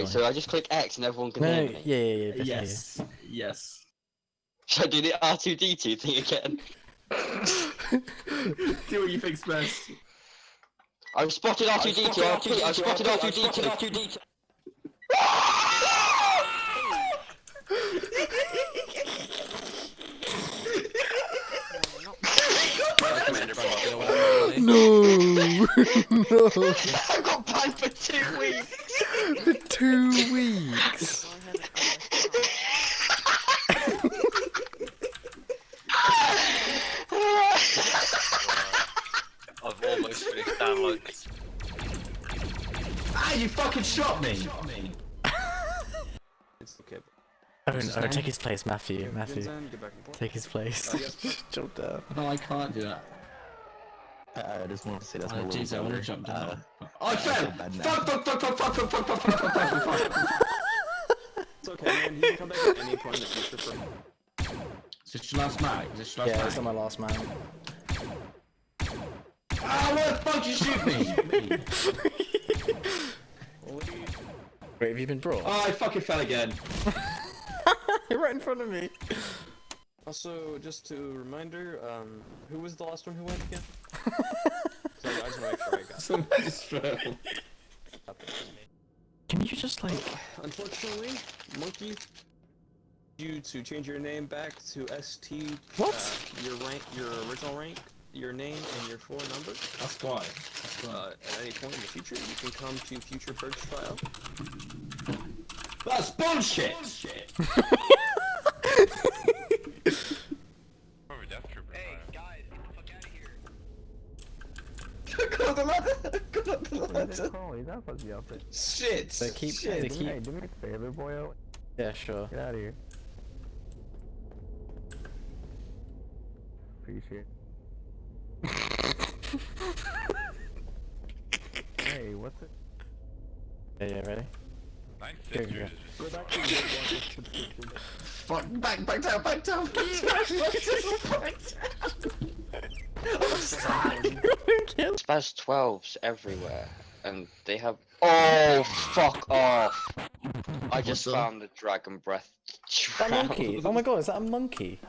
Wait, so I just click X and everyone can No, hear me? yeah, yeah, yeah. definitely, yeah. Yes. Yes. Should I do the R2D2 thing again? Do what you think's best. I've spotted R2D2, R2D2, I've spotted R2D2. No, no, I got banned for two weeks! For two weeks. I've almost finished downloads. Ah, you fucking shot me! It's okay. Oh, no, take his place, Matthew. Matthew, Vincent, get back in point. take his place. Jump down. No, I can't do that. Uh, I just want to say that's Oh, my little jeez, I want to jump Uh, down. Oh, I fell! bad. Fuck, fuck, fuck, fuck, fuck, fuck, fuck, fuck, fuck, fuck, fuck, fuck. It's okay, man. You can come back at any point in the future for Is this your last mag? Is this your last Yeah, mag? it's on my last man. Ah, why the fuck did you shoot me? Wait, have you been brought? oh, I fucking fell again. You're right in front of me. Also, just a reminder, um, who was the last one who went again? So I just want to make sure I got Somebody just fell. Can you just like? Unfortunately, Monkey, you to change your name back to ST. What? Uh, your rank, your original rank, your name, and your full number. That's why. That's why. Uh, at any point in the future, you can come to future purge trial. That's bullshit! Go up the ladder! Go up the ladder! Oh, he's not supposed to be up there. Shit! They keep. Shit. They keep. hey, do me a favor, boyo. Yeah, sure. Get out of here. Appreciate Hey, what's it? Yeah, yeah, ready? Go, go, go. Fuck, back, back down, back down, back down, back down, back down. SPAS-12s everywhere, and they have. Oh, fuck off! I just What's up? found the dragon breath. That monkey. Oh my god, is that a monkey?